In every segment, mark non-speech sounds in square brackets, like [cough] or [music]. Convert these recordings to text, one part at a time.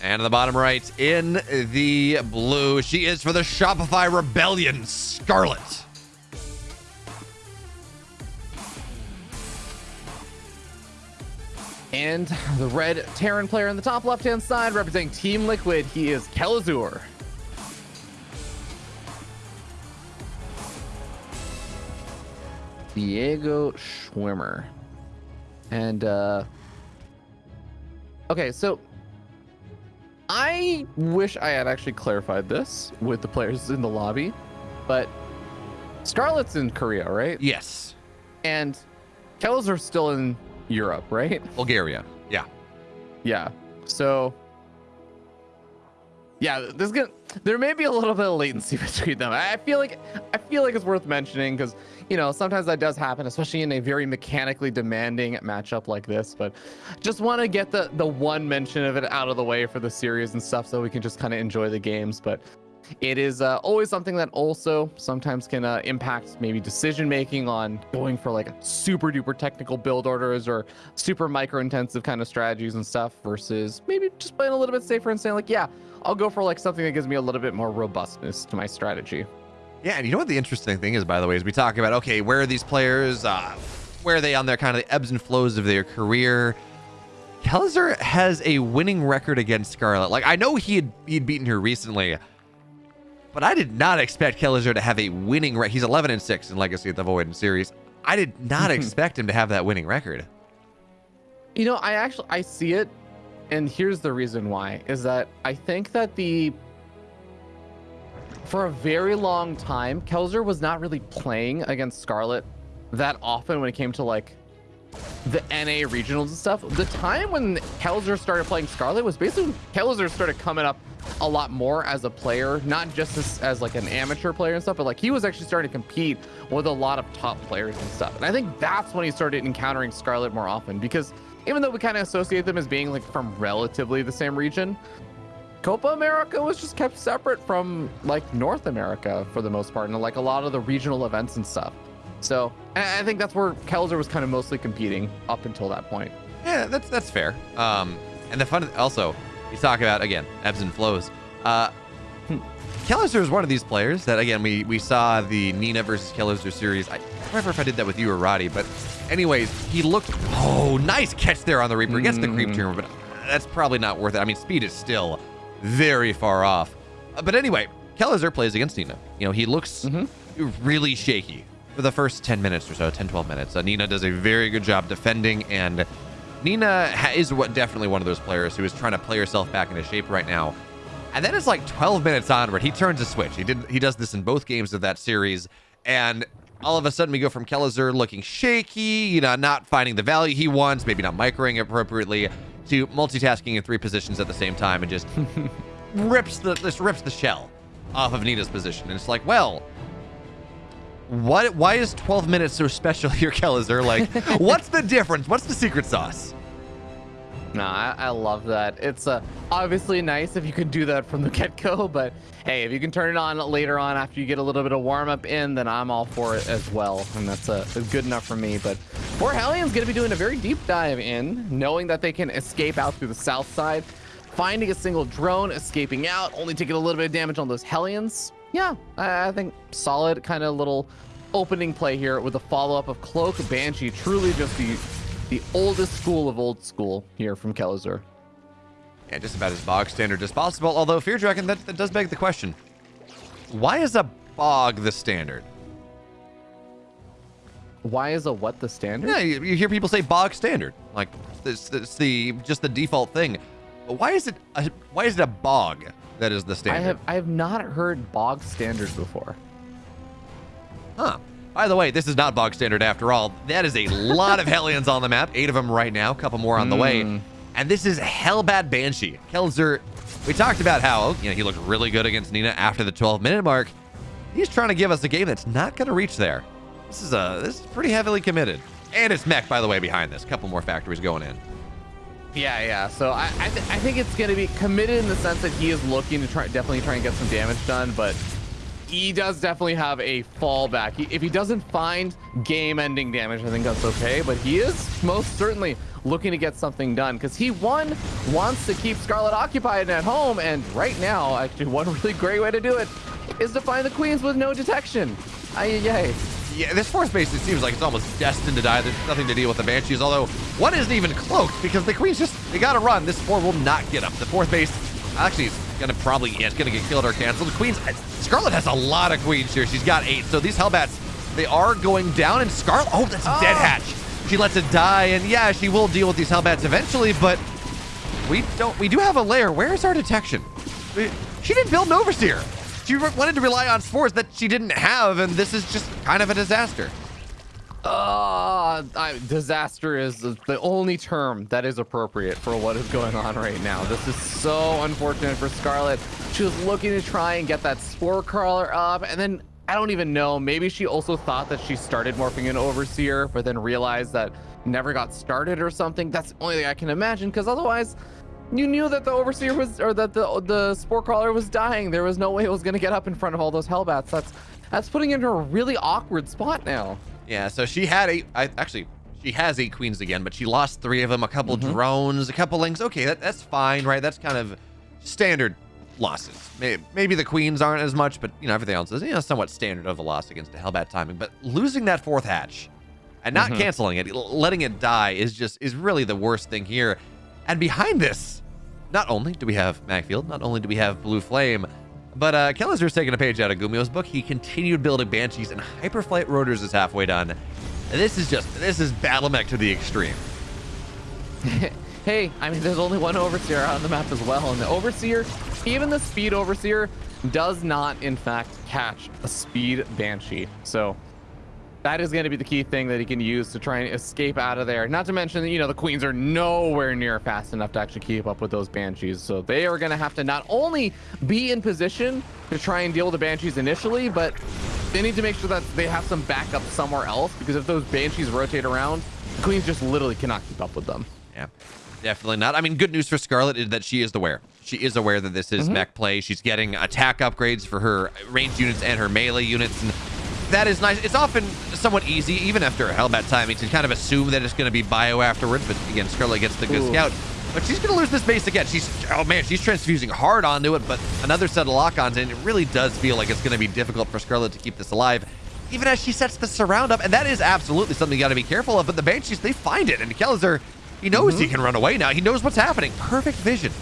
And on the bottom right, in the blue, she is for the Shopify Rebellion, Scarlett. And the red Terran player in the top left-hand side representing Team Liquid, he is Kelazhur. Diego Schwimmer. And uh Okay, so I wish I had actually clarified this with the players in the lobby, but Scarlett's in Korea, right? Yes. And Kells are still in Europe, right? Bulgaria. Yeah. Yeah. So yeah, gonna there may be a little bit of latency [laughs] between them. I feel like I feel like it's worth mentioning because you know sometimes that does happen, especially in a very mechanically demanding matchup like this. But just want to get the the one mention of it out of the way for the series and stuff, so we can just kind of enjoy the games. But it is uh, always something that also sometimes can uh, impact maybe decision making on going for like super duper technical build orders or super micro intensive kind of strategies and stuff versus maybe just playing a little bit safer and saying like yeah I'll go for like something that gives me a little bit more robustness to my strategy. Yeah, and you know what the interesting thing is, by the way, is we talk about okay, where are these players? Uh, where are they on their kind of the ebbs and flows of their career? Kelzer has a winning record against Scarlett. Like I know he had he'd beaten her recently, but I did not expect Kelzer to have a winning record. He's 11 and six in Legacy of the Void series. I did not [laughs] expect him to have that winning record. You know, I actually I see it and here's the reason why is that I think that the for a very long time, Kelzer was not really playing against Scarlett that often when it came to like the NA regionals and stuff. The time when Kelzer started playing Scarlett was basically Kelzer started coming up a lot more as a player, not just as, as, like an amateur player and stuff, but like he was actually starting to compete with a lot of top players and stuff. And I think that's when he started encountering Scarlett more often because even though we kind of associate them as being like from relatively the same region, Copa America was just kept separate from like North America for the most part, and like a lot of the regional events and stuff. So I think that's where Kelzer was kind of mostly competing up until that point. Yeah, that's that's fair. Um, and the fun also, you talk about again ebbs and flows. Uh, Kelzer is one of these players that again we we saw the Nina versus Kelzer series. I don't remember if I did that with you or Roddy, but anyways, he looked oh nice catch there on the Reaper. Gets the creep tumor, but that's probably not worth it. I mean, speed is still very far off. Uh, but anyway, Kelzer plays against Nina. You know, he looks mm -hmm. really shaky for the first 10 minutes or so, 10, 12 minutes. Uh, Nina does a very good job defending, and Nina is what definitely one of those players who is trying to play herself back into shape right now. And then it's like 12 minutes onward, he turns a switch. He did he does this in both games of that series, and all of a sudden we go from Kelzer looking shaky, you know, not finding the value he wants, maybe not microing appropriately, to multitasking in three positions at the same time and just [laughs] rips the this rips the shell off of Nina's position. And it's like, well, what why is 12 minutes so special [laughs] here, Kelzer? Like, [laughs] what's the difference? What's the secret sauce? No, I, I, love that. It's uh, obviously nice if you can do that from the [laughs] get-go, but hey, if you can turn it on later on after you get a little bit of warm-up in, then I'm all for it as well, and that's uh, good enough for me. But Poor Hellions going to be doing a very deep dive in, knowing that they can escape out through the south side, finding a single drone, escaping out, only taking a little bit of damage on those Hellions. Yeah, I, I think solid kind of little opening play here with a follow-up of Cloak Banshee, truly just the the oldest school of old school here from Kelzer. Yeah, just about as bog standard as possible. Although Feardragon, that, that does beg the question: Why is a bog the standard? Why is a what the standard? Yeah, you, you hear people say bog standard, like it's, it's the just the default thing. Why is it a, why is it a bog that is the standard? I have I have not heard bog standard before. Huh. By the way, this is not bog standard after all. That is a lot of [laughs] Hellions on the map. Eight of them right now. A couple more on the way. Hmm. And this is Hellbat Banshee. Kelzer, we talked about how you know he looked really good against Nina after the 12-minute mark. He's trying to give us a game that's not going to reach there. This is a this is pretty heavily committed. And it's mech, by the way, behind this. A couple more factories going in. Yeah, yeah. So I I, th I think it's going to be committed in the sense that he is looking to try definitely try and get some damage done, but he does definitely have a fallback. He, if he doesn't find game-ending damage, I think that's okay. But he is most certainly looking to get something done because he one wants to keep Scarlett occupied at home, and right now, actually, one [laughs] really great way to do it is to find the queens with no detection. Ay, ay, Yeah, this force base, it seems like it's almost destined to die. There's nothing to deal with the Banshees, although one isn't even cloaked because the Queen's just, they gotta run. This four will not get up. The fourth base, actually, is gonna probably, yeah, it's gonna get killed or canceled. The Queen's, Scarlett has a lot of Queens here. She's got eight, so these Hellbats, they are going down, and Scarlett, oh, that's a Oh. dead hatch. She lets it die, and yeah, she will deal with these Hellbats eventually, but we don't, we do have a lair. Where is our detection? We- She didn't build an Overseer. She wanted to rely on spores that she didn't have, and this is just kind of a disaster. Uh, I, disaster is the only term that is appropriate for what is going on right now. This is so unfortunate for Scarlett. She was looking to try and get that spore crawler up, and then I don't even know. Maybe she also thought that she started morphing into Overseer, but then realized that never got started or something. That's the only thing I can imagine, because otherwise, you knew that the Overseer was, or that the the spore crawler was dying. There was no way it was going to get up in front of all those Hellbats. That's that's putting her in a really awkward spot now. Yeah, so she had eight. I, actually, she has eight queens again, but she lost three of them. A couple Mhm. drones, a couple links. Okay, that, that's fine, right? That's kind of standard losses. Maybe, maybe the queens aren't as much, but you know everything else is you know somewhat standard of a loss against a Hellbat timing. But losing that fourth hatch and not Mhm. canceling it, letting it die is just is really the worst thing here. And behind this, not only do we have Mag-Field, not only do we have Blue Flame, but uh, Kelazhur's taking a page out of GuMiho's book. He continued building Banshees, and Hyperflight Rotors is halfway done. This is just this is battle mech to the extreme. [laughs] hey, I mean, there's only one Overseer on the map as well, and the Overseer, even the Speed Overseer, does not, in fact, catch a Speed Banshee. So that is going to be the key thing that he can use to try and escape out of there. Not to mention, that, you know, the Queens are nowhere near fast enough to actually keep up with those Banshees. So they are going to have to not only be in position to try and deal with the Banshees initially, but they need to make sure that they have some backup somewhere else because if those Banshees rotate around, the Queens just literally cannot keep up with them. Yeah, definitely not. I mean, good news for Scarlett is that she is aware. She is aware that this is mm-hmm. mech play. She's getting attack upgrades for her ranged units and her melee units, and that is nice. It's often somewhat easy, even after a Hellbat timing, to kind of assume that it's going to be bio afterwards. But again, Scarlett gets the good Ooh. scout. But she's going to lose this base again. She's, oh man, she's transfusing hard onto it, but another set of lock-ons, and it really does feel like it's going to be difficult for Scarlett to keep this alive, even as she sets the surround up. And that is absolutely something you got to be careful of. But the Banshees, they find it, and Kelazhur, he knows he mm-hmm. can run away now. He knows what's happening. Perfect vision.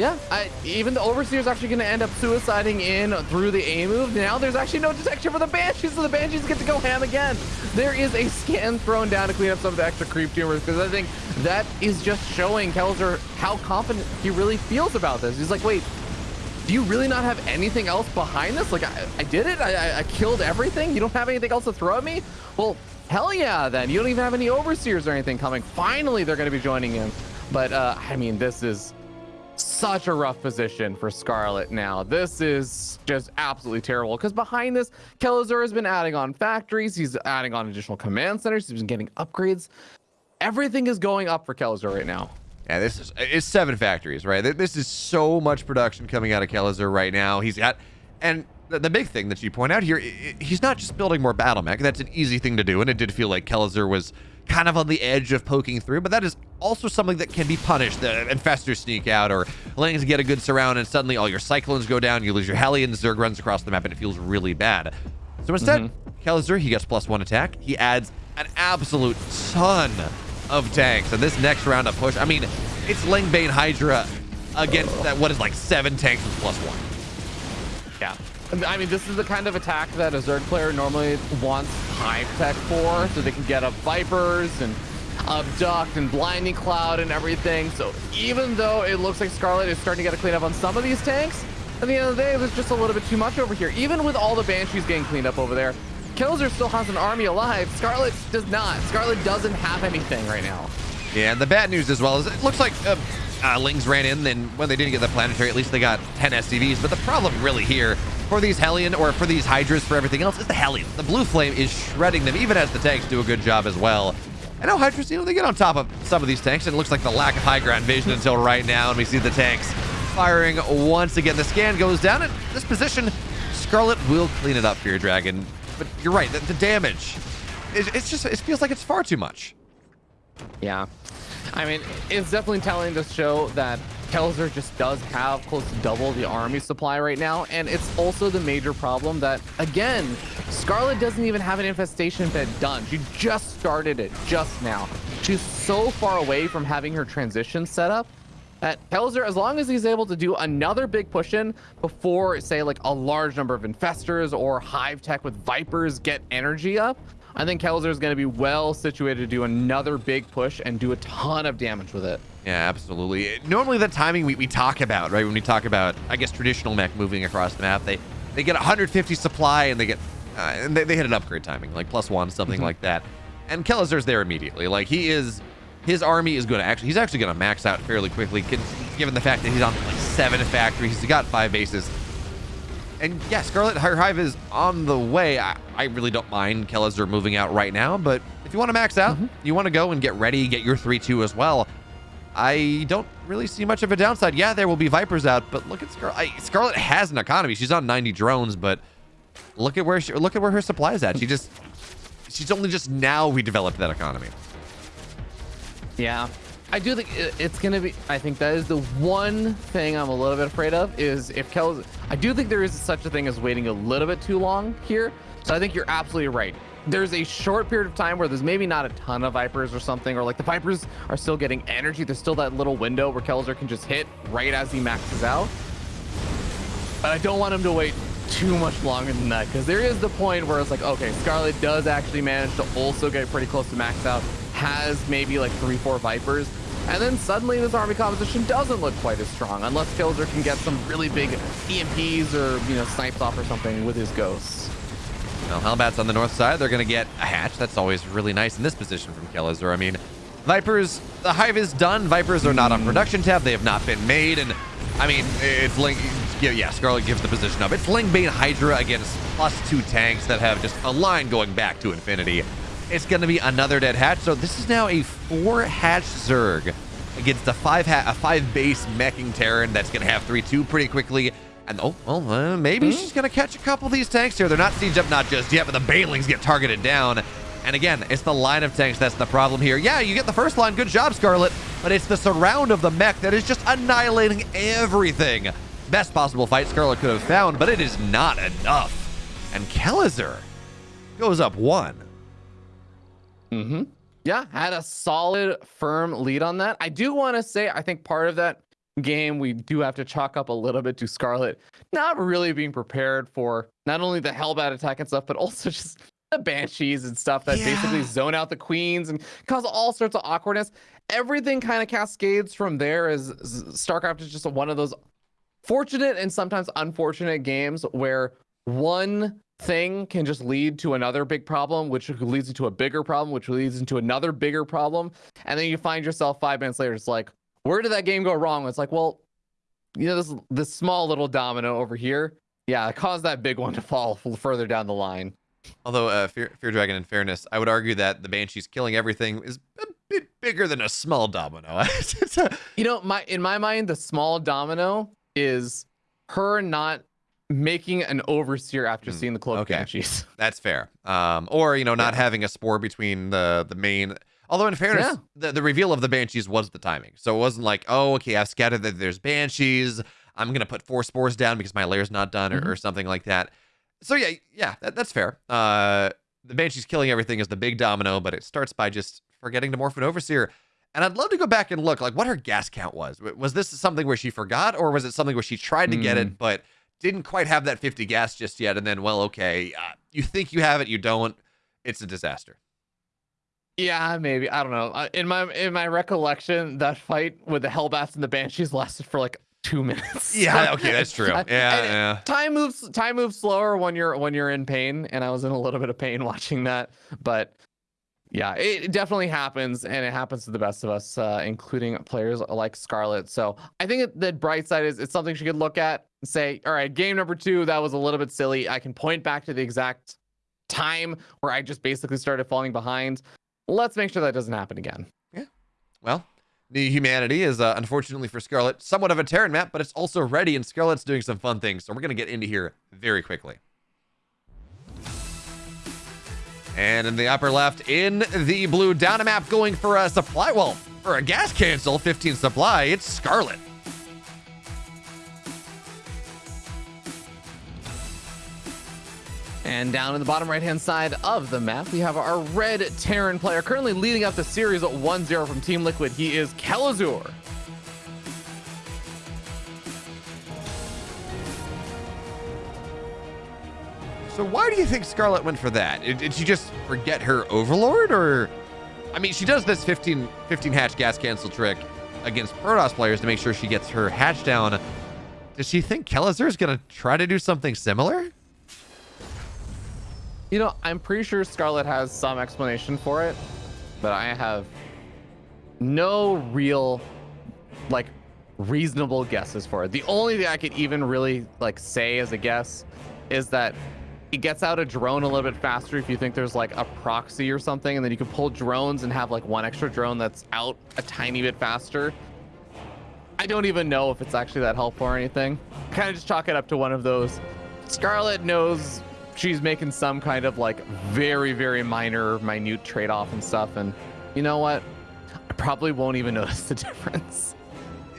Yeah, I, even the Overseer is actually going to end up suiciding in through the A move. Now there's actually no detection for the Banshees, so the Banshees get to go ham again. There is a scan thrown down to clean up some of the extra creep tumors because I think that is just showing Kelzer how confident he really feels about this. He's like, wait, do you really not have anything else behind this? Like, I, I did it. I, I, I killed everything. You don't have anything else to throw at me? Well, hell yeah, then. You don't even have any overseers or anything coming. Finally, they're going to be joining in. But, uh, I mean, this is such a rough position for Scarlett now. This is just absolutely terrible because behind this, Kelazhur has been adding on factories. He's adding on additional command centers. He's been getting upgrades. Everything is going up for Kelazhur right now. Yeah, this is it's seven factories, right? This is so much production coming out of Kelazhur right now. He's got, and the, big thing that you point out here, he's not just building more battle mech. That's an easy thing to do, and it did feel like Kelazhur was kind of on the edge of poking through, but that is also something that can be punished. The infestors sneak out, or Lings get a good surround, and suddenly all your cyclones go down. You lose your Hellions. Zerg runs across the map, and it feels really bad. So instead, mm-hmm. Kelazhur, he gets plus one attack. He adds an absolute ton of tanks. And this next round of push, I mean, it's Lingbane Hydra against that, what is like seven tanks with plus one. Yeah. I mean, this is the kind of attack that a Zerg player normally wants high tech for, so they can get up Vipers and Abduct and Blinding Cloud and everything. So even though it looks like Scarlett is starting to get a clean up on some of these tanks, at the end of the day, there's just a little bit too much over here. Even with all the Banshees getting cleaned up over there, Killzer still has an army alive. Scarlett does not. Scarlett doesn't have anything right now. Yeah, and the bad news as well is it looks like uh, uh, Lings ran in, and when they didn't get the planetary, at least they got 10 SCVs. But the problem really here for these Hellion or for these Hydras, for everything else, is the Hellion. The Blue Flame is shredding them, even as the tanks do a good job as well. I know Hydras, you know, they get on top of some of these tanks, and it looks like the lack of high ground vision until right now, and we see the tanks firing once again. The scan goes down, and this position, Scarlett will clean it up, for your Dragon. But you're right, the, the damage, it, it's just, it feels like it's far too much. Yeah. I mean, it's definitely telling to show that Kelzer just does have close to double the army supply right now. And it's also the major problem that, again, Scarlett doesn't even have an infestation bed done. She just started it just now. She's so far away from having her transition set up that Kelzer, as long as he's able to do another big push in before, say, like a large number of infestors or hive tech with vipers get energy up, I think Kelzer is going to be well situated to do another big push and do a ton of damage with it. Yeah, absolutely. Normally, the timing we, we talk about, right? When we talk about, I guess, traditional mech moving across the map, they they get 150 supply and they get uh, and they, they hit an upgrade timing, like plus one, something mm-hmm. like that. And Kelazhur's there immediately. Like he is, his army is going to actually, he's actually going to max out fairly quickly, given the fact that he's on like seven factories, he's got five bases. And yeah, Scarlett Hive is on the way. I, I really don't mind Kelazhur moving out right now, but if you want to max out, mm-hmm. you want to go and get ready, get your 3-2 as well. I don't really see much of a downside. Yeah, there will be Vipers out, but look at Scarlett. Scarlett has an economy. She's on 90 drones, but look at where she, look at where her supply is at. She just she's only just now redeveloped that economy. Yeah, I do think it's going to be. I think that is the one thing I'm a little bit afraid of is if Kel's. I do think there is such a thing as waiting a little bit too long here. So I think you're absolutely right there's a short period of time where there's maybe not a ton of Vipers or something, or like the Vipers are still getting energy. There's still that little window where Kelzer can just hit right as he maxes out. But I don't want him to wait too much longer than that because there is the point where it's like, okay, Scarlett does actually manage to also get pretty close to max out, has maybe like three, four Vipers, and then suddenly this army composition doesn't look quite as strong unless Killzer can get some really big EMPs or, you know, snipes off or something with his ghosts. Well, Hellbats on the north side, they're going to get a hatch. That's always really nice in this position from Kelazhur. I mean, Vipers, the Hive is done. Vipers are not on production tab. They have not been made. And, I mean, it's Link... Yeah, Scarlett gives the position up. It's Lingbane Hydra against plus two tanks that have just a line going back to infinity. It's going to be another dead hatch. So this is now a four hatch Zerg against a five ha a five base meching Terran that's going to have 3-2 pretty quickly. And oh, well, uh, maybe mm -hmm. she's going to catch a couple of these tanks here. They're not siege up not just yet, but the Banelings get targeted down. And again, it's the line of tanks that's the problem here. Yeah, you get the first line. Good job, Scarlett. But it's the surround of the mech that is just annihilating everything. Best possible fight Scarlett could have found, but it is not enough. And Kelazhur goes up one. Mm-hmm. Yeah, had a solid, firm lead on that. I do want to say, I think part of that game, we do have to chalk up a little bit to Scarlett not really being prepared for not only the Hellbat attack and stuff, but also [laughs] just the Banshees and stuff that yeah. basically zone out the queens and cause all sorts of awkwardness. Everything kind of cascades from there as StarCraft is just one of those fortunate and sometimes unfortunate games where one thing can just lead to another big problem, which leads into a bigger problem, which leads into another bigger problem. And then you find yourself five minutes later, it's like, where did that game go wrong? It's like, well, you know, this this small little domino over here, yeah, caused that big one to fall further down the line. Although, uh, Fear, Feardragon, in fairness, I would argue that the Banshees killing everything is a bit bigger than a small domino. [laughs] you know, my in my mind, the small domino is her not making an overseer after mm, seeing the cloak okay. banshees. [laughs] That's fair. Um, or you know, not yeah. having a spore between the the main Although in fairness, yeah. the, the reveal of the Banshees was the timing. So it wasn't like, oh, okay, I've scattered that there's Banshees. I'm going to put four spores down because my lair's not done or, mm-hmm. or something like that. So yeah, yeah, that, that's fair. Uh, the Banshees killing everything is the big domino, but it starts by just forgetting to morph an Overseer. And I'd love to go back and look like what her gas count was. Was this something where she forgot or was it something where she tried to mm. get it, mm. but didn't quite have that 50 gas just yet? And then, well, okay, uh, you think you have it, you don't. It's a disaster. Yeah, maybe. I don't know. Uh, in my in my recollection, that fight with the Hellbats and the Banshees lasted for like two [laughs] minutes. Yeah, okay, that's true. [laughs] Yeah, yeah. Time moves time moves slower when you're when you're in pain, and I was in a little bit of pain [laughs] watching that. But yeah, it definitely happens, and it happens to the best of us, uh, including players like Scarlett. So I think the bright side is it's something she could look at and say, all right, game number two, that was a little bit silly. I can point back to the exact time where I just basically started falling behind let's make sure that doesn't happen again. Yeah. Well, the humanity is uh, unfortunately for Scarlett somewhat of a Terran map, but it's also ready, and Scarlett's doing some fun things. So we're going to get into here very quickly. And in the upper left, in the blue, down a map going for a supply. Well, for a gas cancel, 15 supply, it's Scarlett. And down in the bottom right hand side of the map, we have our red Terran player currently leading up the series at 1 0 from Team Liquid. He is Kelazhur. So why do you think Scarlett went for that? Did, she just forget her Overlord, or I mean, she does this 15 15 hatch gas cancel trick against Protoss players to make sure she gets her hatch down. Does she think Kelazhur is gonna try to do something similar? You know, I'm pretty sure Scarlett has some explanation for it, but I have no real, like, reasonable guesses for it. The only thing I could even really like say as a guess is that it gets out a drone a little bit faster if you think there's like a proxy or something, and then you can pull drones and have like one extra drone that's out a tiny bit faster. I don't even know if it's actually that helpful or anything. Kind of just chalk it up to one of those. Scarlett knows she's making some kind of like very, very minor, minute trade off and stuff. And you know what? I probably won't even [laughs] notice the difference.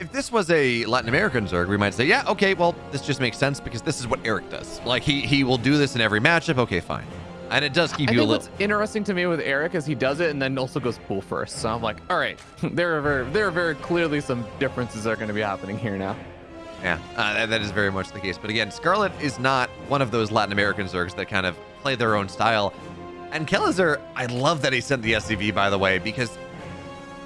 If this was a Latin American Zerg, we might say, yeah, okay, well, this just makes sense because this is what Eric does. Like he he will do this in every matchup. Okay, fine. And it does keep I you a think little. what's interesting to me with Eric is he does it and then also goes pool first. So I'm like, all right, [laughs] there are very, there are very clearly some differences that are going to be happening here now. Yeah, uh, that, that is very much the case. But again, Scarlett is not one of those Latin American Zergs that kind of play their own style. And Kelazhur, I love that he sent the SCV, by the way, because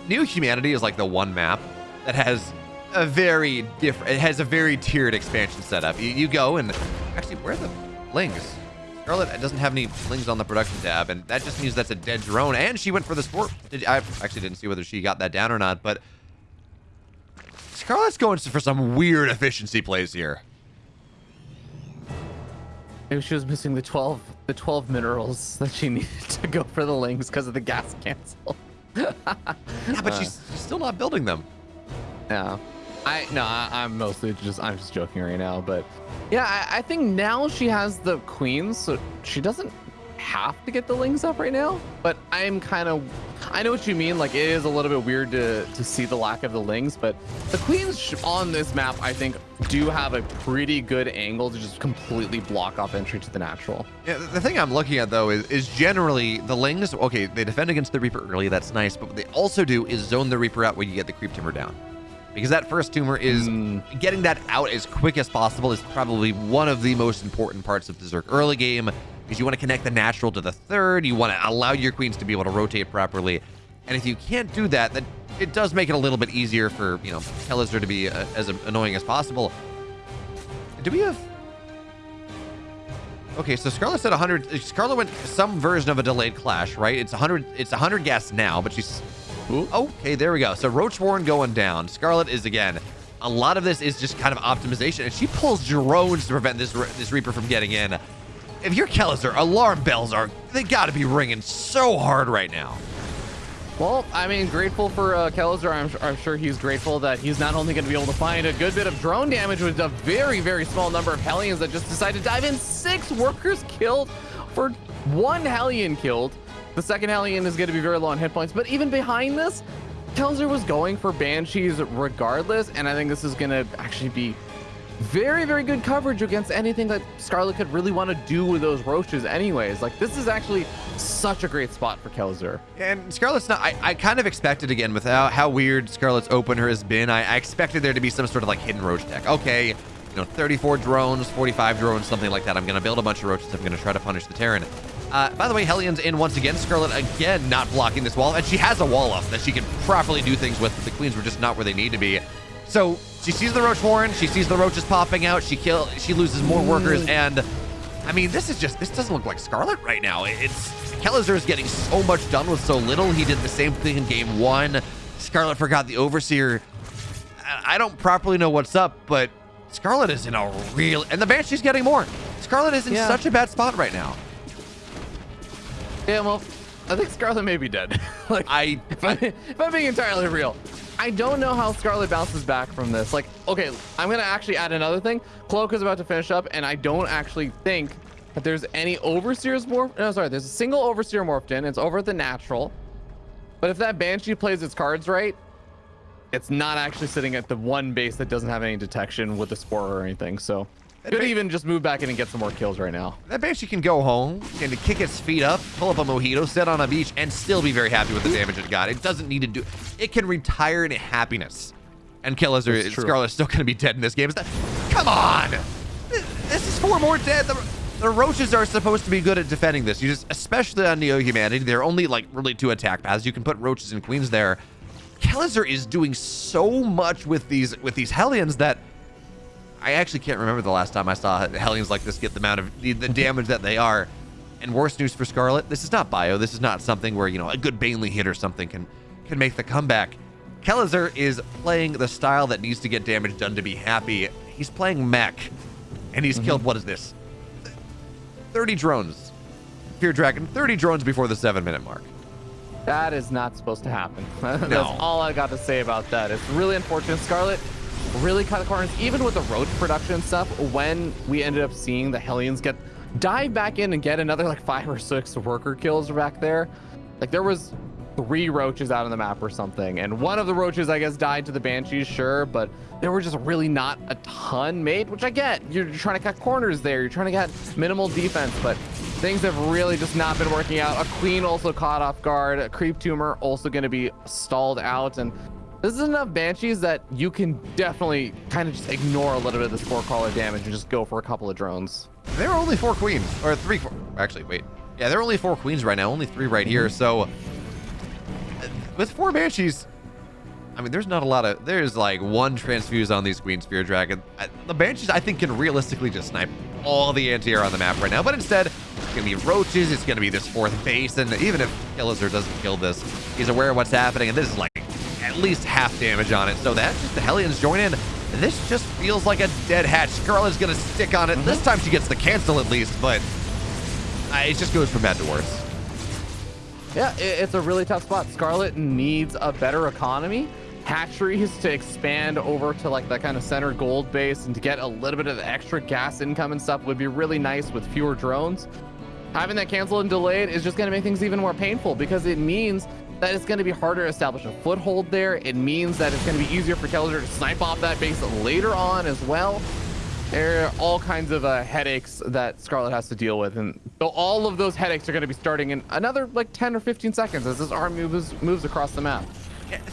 Neo Humanity is like the one map that has a very different, it has a very tiered expansion setup. You, you go and actually, where are the lings? Scarlett doesn't have any lings on the production tab, and that just means that's a dead drone. And she went for the sport. Did, I actually didn't see whether she got that down or not, but Scarlett's going for some weird efficiency plays here. Maybe she was missing the 12, the 12 minerals [laughs] that she needed to go for the lings because of the gas cancel. [laughs] Yeah, but uh. she's, she's still not building them. Yeah. I no, I, I'm mostly just I'm just joking right now, but yeah, I, I think now she has the queens, so she doesn't have to get the lings up right now. But I'm kind of I know what you mean. Like it is a little bit weird to to see the lack of the lings, but the queens on this map I think do have a pretty good angle to just completely block off entry to the natural. Yeah, the- the thing I'm looking at though is, is generally the Lings. Okay, they defend against the Reaper early. That's nice, but what they also do is zone the Reaper out when you get the creep tumor down, because that first tumor is Mm. getting that out as quick as possible is probably one of the most important parts of the Zerg early game. Because you want to connect the natural to the third, you want to allow your queens to be able to rotate properly, and if you can't do that, then it does make it a little bit easier for you know Kelazhur to be uh, as annoying as possible. Do we have? Okay, so Scarlett said 100. Scarlett went some version of a delayed clash, right? It's 100. It's 100 gas now, but she's. Okay, there we go. So Roach Warren going down. Scarlett is again. A lot of this is just kind of optimization, and she pulls drones to prevent this Re- this Reaper from getting in. If you're Kelazhur, alarm bells are they got to be ringing so hard right now. Well, I mean, grateful for uh. I'm, I'm sure he's grateful that he's not only going to be able to find a good bit of drone damage with a very, very small number of Hellions that just decided to dive in. Six workers killed for one Hellion killed. The second Hellion is going to be very low on hit points. But even behind this, Kelzer was going for Banshees regardless. And I think this is going to actually be very, very good coverage against anything that Scarlett could really want to do with those Roaches anyways. Like, this is actually such a great spot for Kelzer. And Scarlett's not. I, I kind of expected again with how, how weird Scarlett's opener has been. I, I expected there to be some sort of like hidden roach deck. Okay, you know, 34 drones, 45 drones, something like that. I'm gonna build a bunch of roaches. I'm gonna try to punish the Terran. Uh, by the way, Hellion's in once again. Scarlett again not blocking this wall, and she has a wall off that she can properly do things with. But the queens were just not where they need to be. So she sees the roach warren. She sees the roaches popping out. She kill. She loses more workers, and I mean, this is just this doesn't look like Scarlett right now. It's Kelazhur is getting so much done with so little. He did the same thing in game one. Scarlett forgot the overseer. I I don't properly know what's up, but Scarlett is in a real and the Banshee's getting more. Scarlett is in Yeah. such a bad spot right now. Yeah, well, I think Scarlett may be dead. [laughs] like, I if, I, if I'm being entirely real, I don't know how Scarlett bounces back from this. Like, okay, I'm gonna actually add another thing. Cloak is about to finish up, and I don't actually think that there's any Overseers morph. No, sorry, there's a single Overseer morphed in. It's over at the natural. But if that Banshee plays its cards right, it's not actually sitting at the one base that doesn't have any detection with the spore or anything. So could even just move back in and get some more kills right now. That Banshee can go home and kick its feet up, pull up a mojito, sit on a beach, and still be very happy with the damage it got. It doesn't need to do. It can retire in happiness, and kill Scarlett Scarlett's still going to be dead in this game. That, come on, this is four more dead. The, the roaches are supposed to be good at defending this. You just, especially on Neo Humanity, they're only like really two attack paths. You can put roaches and queens there. Kelazhur is doing so much with these with these Hellions that I actually can't remember the last time I saw Hellions like this get the amount of the, the damage that they are. And worse news for Scarlett, this is not bio. This is not something where, you know, a good Baneley hit or something can can make the comeback. Kelazhur is playing the style that needs to get damage done to be happy. He's playing mech, and he's mm -hmm. killed, what is this? 30 drones. Feardragon, 30 drones before the seven minute mark. That is not supposed to happen. [laughs] That's no. all I got to say about that. It's really unfortunate. Scarlett really cut the corners, even with the roach production stuff, when we ended up seeing the Hellions get dive back in and get another like five or six worker kills back there. Like there was three roaches out on the map or something. And one of the roaches, I guess, died to the Banshees, sure, but there were just really not a ton made, which I get. You're trying to cut corners there. You're trying to get minimal defense, but things have really just not been working out. A Queen also caught off guard. A Creep Tumor also going to be stalled out. And this is enough Banshees that you can definitely kind of just ignore a little bit of this four caller damage and just go for a couple of drones. There are only four queens, or three, four, actually, wait. Yeah, there are only four queens right now, only three right here. So uh, with four Banshees, I mean, there's not a lot of, there's like one transfuse on these queens Spear Dragon. The Banshees, I think, can realistically just snipe all the anti-air on the map right now, but instead, it's to be roaches, it's going to be this fourth base, and even if Kelazhur doesn't kill this, he's aware of what's happening, and this is like at least half damage on it. So that's just the Hellions join in. This just feels like a dead hatch. Scarlett's going to stick on it. Mm -hmm. This time she gets the cancel at least, but uh, it just goes from bad to worse. Yeah, it's a really tough spot. Scarlett needs a better economy. Hatcheries to expand over to like that kind of center gold base and to get a little bit of the extra gas income and stuff would be really nice with fewer drones. Having that canceled and delayed is just going to make things even more painful because it means that it's going to be harder to establish a foothold there. It means that it's going to be easier for Kelazhur to snipe off that base later on as well. There are all kinds of uh, headaches that Scarlett has to deal with. And so all of those headaches are going to be starting in another like 10 or 15 seconds as this arm moves, moves across the map.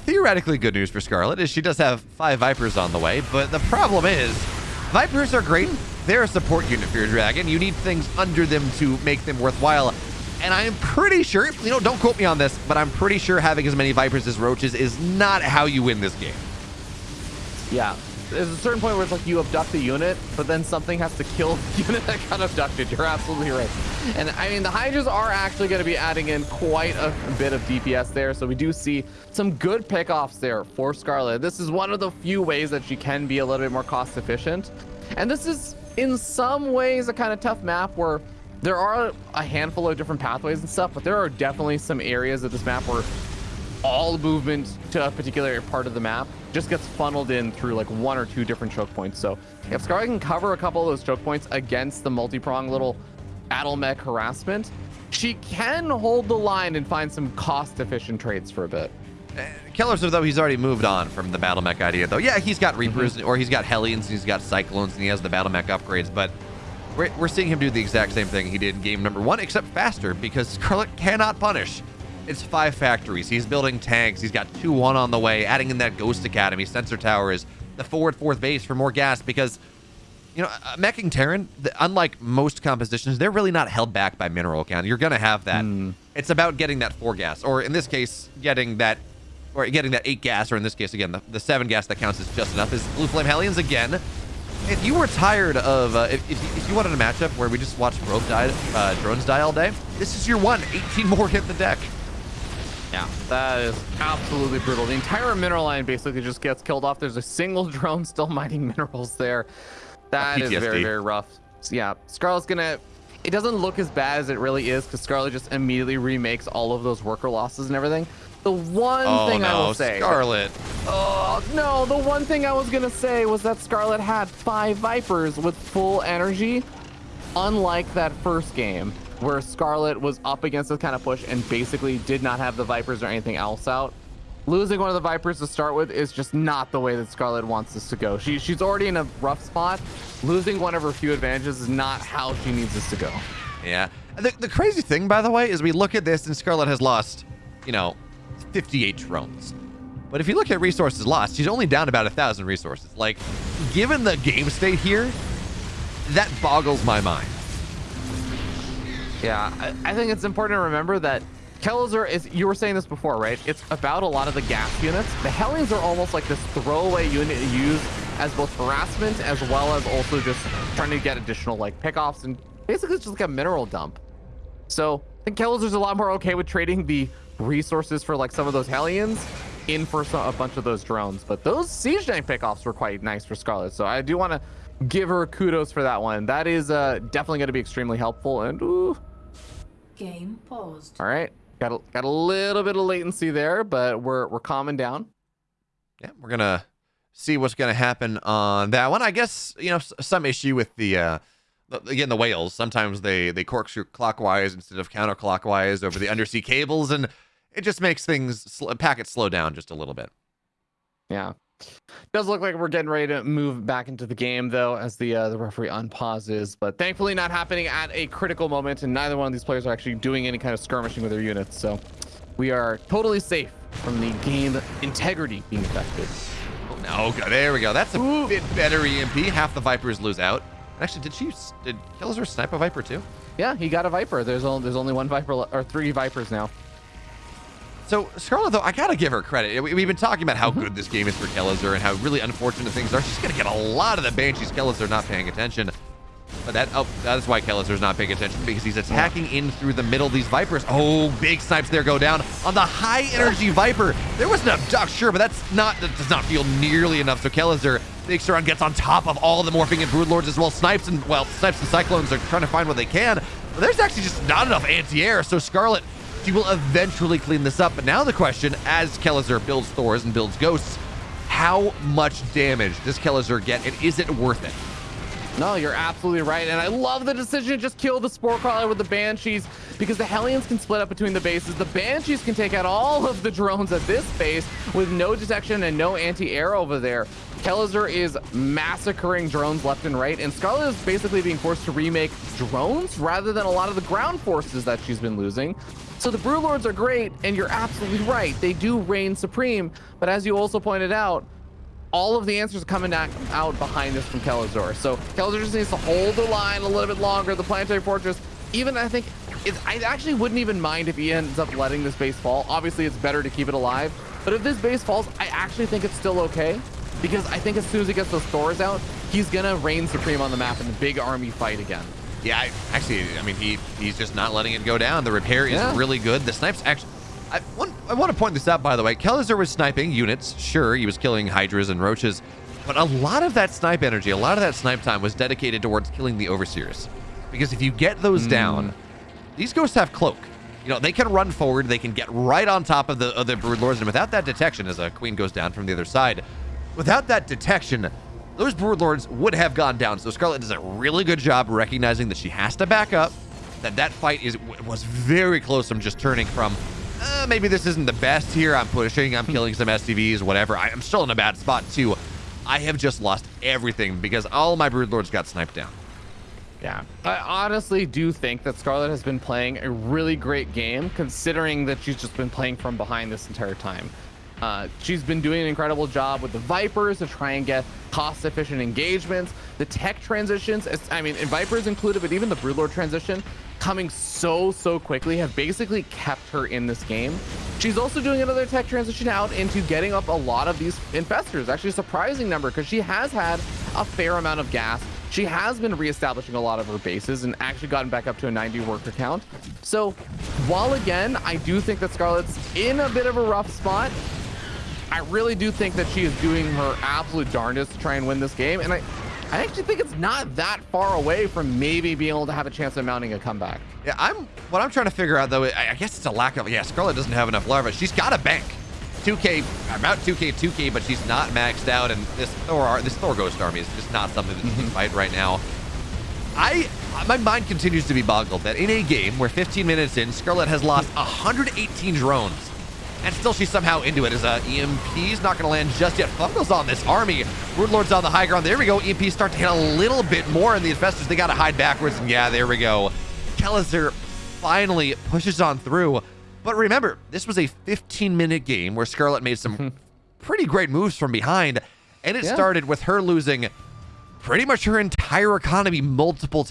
Theoretically good news for Scarlett is she does have five Vipers on the way, but the problem is Vipers are great. They're a support unit for your Dragon. You need things under them to make them worthwhile. And I'm pretty sure, you know, don't quote me on this, but I'm pretty sure having as many Vipers as Roaches is not how you win this game. Yeah. There's a certain point where it's like you abduct the unit, but then something has to kill the [laughs] unit that got abducted. You're absolutely right. And I mean, the Hydras are actually going to be adding in quite a bit of DPS there. So we do see some good pickoffs there for Scarlett. This is one of the few ways that she can be a little bit more cost efficient. And this is in some ways a kind of tough map where there are a handful of different pathways and stuff, but there are definitely some areas of this map where all movement to a particular part of the map just gets funneled in through like one or two different choke points. So if Scarlett can cover a couple of those choke points against the multi-prong little battle mech harassment, she can hold the line and find some cost-efficient trades for a bit. Uh, Kelazhur, though, he's already moved on from the battle mech idea, though. Yeah, he's got Reapers, mm -hmm. or he's got Hellions, and he's got Cyclones, and he has the battle mech upgrades, but we're, we're seeing him do the exact same thing he did in game number one, except faster, because Scarlett cannot punish. It's five factories. He's building tanks. He's got 2-1 on the way, adding in that Ghost Academy. Sensor Tower is the forward fourth base for more gas because, you know, uh, meching Terran, unlike most compositions, they're really not held back by mineral count. You're going to have that. Mm. It's about getting that four gas, or in this case, getting that or getting that eight gas, or in this case, again, the, the seven gas that counts is just enough, is Blue Flame Hellions again if you were tired of, uh, if, if, you wanted a matchup where we just watch Rogue die, uh, drones die all day, this is your one. 18 more hit the deck. Yeah, that is absolutely brutal. The entire mineral line basically just gets killed off. There's a single [laughs] drone still mining minerals there. That is very, very rough. So yeah, Scarlett's gonna, it doesn't look as bad as it really is because Scarlett just immediately remakes all of those worker losses and everything. The one oh, thing no, I will say. Scarlett. Oh, no. The one thing I was going to say was that Scarlett had five Vipers with full energy, unlike that first game where Scarlett was up against this kind of push and basically did not have the Vipers or anything else out. losing one of the Vipers to start with is just not the way that Scarlett wants this to go. She, she's already in a rough spot. Losing one of her few advantages is not how she needs this to go. Yeah. The, the crazy thing, by the way, is we look at this and Scarlett has lost, you know, 58 drones. But if you look at resources lost, she's only down about a thousand resources. Like, given the game state here, that boggles my mind. Yeah, I, think it's important to remember that Kelzer is, you were saying this before, right? It's about a lot of the gas units. The Hellions are almost like this throwaway unit to use as both harassment as well as also just trying to get additional like pickoffs and basically it's just like a mineral dump. So I think Kelzer's a lot more okay with trading the resources for like some of those Hellions in for some, a bunch of those drones. But those Siege Knight pickoffs were quite nice for Scarlett. So I do want to give her kudos for that one. That is uh, definitely going to be extremely helpful. And ooh. Game paused. All right. Got a, got a little bit of latency there, but we're we're calming down. Yeah, we're gonna see what's gonna happen on that one. I guess you know some issue with the uh, again the whales. Sometimes they they corkscrew clockwise instead of counterclockwise over the undersea cables, and it just makes things sl- packets slow down just a little bit. Yeah. Does look like we're getting ready to move back into the game though, as the uh, the referee unpauses, but thankfully not happening at a critical moment, and neither one of these players are actually doing any kind of skirmishing with their units. So we are totally safe from the game integrity being affected. Oh, no, there we go. That's a Ooh. bit better EMP. Half the Vipers lose out. Actually, did she did Killzer snipe a Viper too? Yeah, he got a Viper. There's only there's only one Viper or three Vipers now. So Scarlett, though, I gotta give her credit. We, have been talking about how mm-hmm. good this game is for Kelazhur and how really unfortunate things are. She's gonna get a lot of the Banshees. Kelazhur not paying attention. But that oh, that is why Kelazhur's not paying attention because he's attacking in through the middle of these Vipers. Oh, big snipes there go down on the high energy Viper. There was an abduct, sure, but that's not that does not feel nearly enough. So Kelazhur makes sure gets on top of all the morphing and broodlords as well. Snipes and well, snipes and cyclones are trying to find what they can. But there's actually just not enough anti-air. So Scarlett she will eventually clean this up. But now the question, as Kelazhur builds Thors and builds Ghosts, how much damage does Kelazhur get, and is it worth it? No, you're absolutely right. And I love the decision to just kill the Spore Crawler with the Banshees because the Hellions can split up between the bases. The Banshees can take out all of the drones at this base with no detection and no anti-air over there. Kelazhur is massacring drones left and right, and Scarlett is basically being forced to remake drones rather than a lot of the ground forces that she's been losing. So the Broodlords are great, and you're absolutely right. They do reign supreme, but as you also pointed out, all of the answers are coming out behind this from Kelazhur. So Kelazhur just needs to hold the line a little bit longer. The Planetary Fortress, even I think, it, I actually wouldn't even mind if he ends up letting this base fall. Obviously, it's better to keep it alive. But if this base falls, I actually think it's still okay. Because I think as soon as he gets those Thors out, he's going to reign supreme on the map in the big army fight again. Yeah, I, actually, I mean, he he's just not letting it go down. The repair is yeah. really good. The snipes actually... I want, I want to point this out, by the way. Kelazhur was sniping units. Sure, he was killing Hydras and Roaches. But a lot of that snipe energy, a lot of that snipe time was dedicated towards killing the Overseers. Because if you get those mm. down, these ghosts have cloak. You know, they can run forward. They can get right on top of the, of the Broodlords. And without that detection, as a queen goes down from the other side, without that detection, those Broodlords would have gone down. So Scarlett does a really good job recognizing that she has to back up, that that fight is was very close from just turning from, uh, maybe this isn't the best here. I'm pushing, I'm killing some SCVs, whatever. I, am still in a bad spot too. I have just lost everything because all my Broodlords got sniped down. Yeah, I honestly do think that Scarlett has been playing a really great game, considering that she's just been playing from behind this entire time. Uh, she's been doing an incredible job with the Vipers to try and get cost-efficient engagements. The tech transitions, I mean, and Vipers included, but even the Broodlord transition coming so, so quickly have basically kept her in this game. She's also doing another tech transition out into getting up a lot of these infestors. Actually, a surprising number because she has had a fair amount of gas. She has been reestablishing a lot of her bases and actually gotten back up to a 90 worker count. So while again, I do think that Scarlett's in a bit of a rough spot, I really do think that she is doing her absolute darndest to try and win this game. And I, I actually think it's not that far away from maybe being able to have a chance of mounting a comeback. Yeah, I'm. What I'm trying to figure out though, I, guess it's a lack of. Yeah, Scarlett doesn't have enough larva. She's got a bank. 2k, about 2k, 2k, but she's not maxed out, and this Thor, this Thor Ghost army is just not something that she can mm-hmm. fight right now. I, my mind continues to be boggled that in a game where 15 minutes in, Scarlett has lost 118 drones And still she's somehow into it as uh, EMP's not going to land just yet. Fungal's on this army. Broodlord's on the high ground. There we go. EMP start to hit a little bit more, and the Infestors, they got to hide backwards. And yeah, there we go. Kelazhur finally pushes on through. But remember, this was a 15-minute game where Scarlett made some [laughs] pretty great moves from behind. And it Yeah. started with her losing pretty much her entire economy multiple